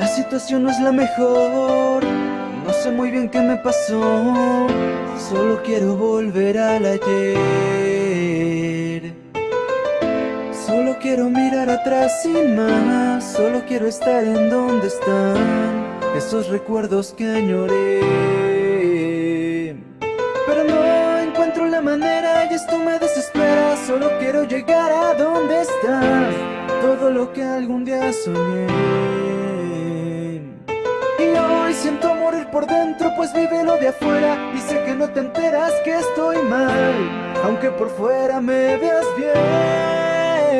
La situación no es la mejor. No sé muy bien qué me pasó. Solo quiero volver al ayer. Solo quiero mirar atrás y más. Solo quiero estar en donde están Esos recuerdos que añoré. Pero no encuentro la manera y esto me desespera. Solo quiero llegar a donde estás. Todo lo que algún día soñé siento morir por dentro pues vive lo de afuera. Y sé que no te enteras que estoy mal Aunque por fuera me veas bien.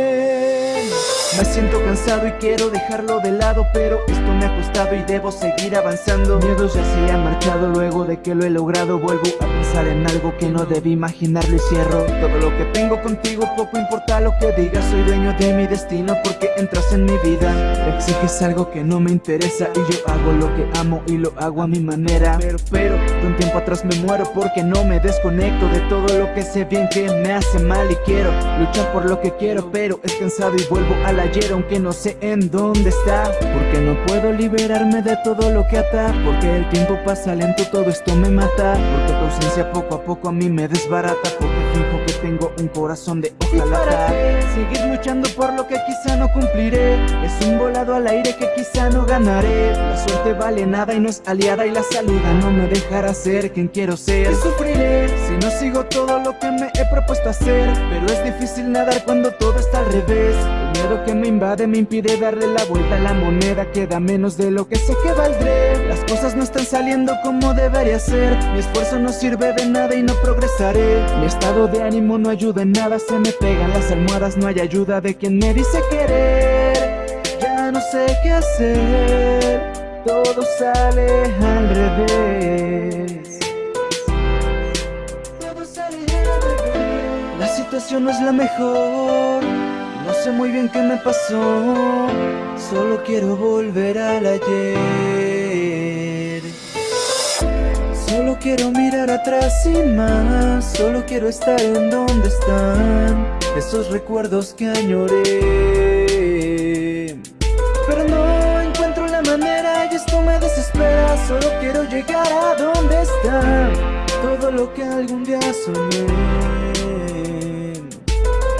Me siento cansado y quiero dejarlo de lado Pero esto me ha costado y debo seguir avanzando. Miedos ya se han marchado luego de que lo he logrado Vuelvo a pensar en algo que no debí imaginarlo y cierro. Todo lo que tengo contigo, poco importa lo que digas Soy dueño de mi destino porque entras en mi vida. Exiges algo que no me interesa y yo hago lo que amo y lo hago a mi manera. Pero, pero, de un tiempo atrás me muero porque no me desconecto De todo lo que sé bien que me hace mal y quiero Luchar por lo que quiero pero es cansado y vuelvo a la ayer aunque no sé en dónde está. Porque no puedo liberarme de todo lo que ata Porque el tiempo pasa lento, todo esto me mata. Porque tu ausencia poco a poco a mí me desbarata Porque fijo que tengo un corazón de hojalata Seguir luchando por lo que quizá no cumpliré Es un al aire que quizá no ganaré. La suerte vale nada y no es aliada Y la salida no me dejará ser quien quiero ser. Y sufriré si no sigo todo lo que me he propuesto hacer. Pero es difícil nadar cuando todo está al revés. El miedo que me invade me impide darle la vuelta a la moneda. Queda menos de lo que sé que valdré. Las cosas no están saliendo como debería ser. Mi esfuerzo no sirve de nada y no progresaré. Mi estado de ánimo no ayuda en nada Se me pegan las almohadas, no hay ayuda de quien me dice querer Todo sale al revés. Todo sale al revés. La situación no es la mejor no sé muy bien qué me pasó Solo quiero volver al ayer. Solo quiero mirar atrás y más Solo quiero estar en donde están Esos recuerdos que añoré Pero no encuentro la manera y esto me desespera. Solo quiero llegar a donde está. Todo lo que algún día soñé.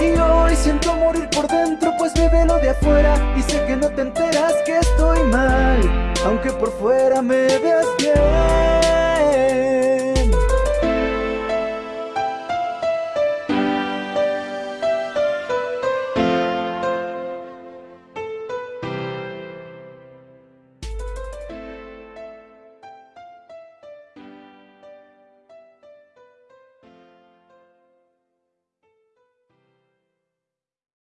Y hoy siento morir por dentro pues lo de afuera. Y sé que no te enteras que estoy mal Aunque por fuera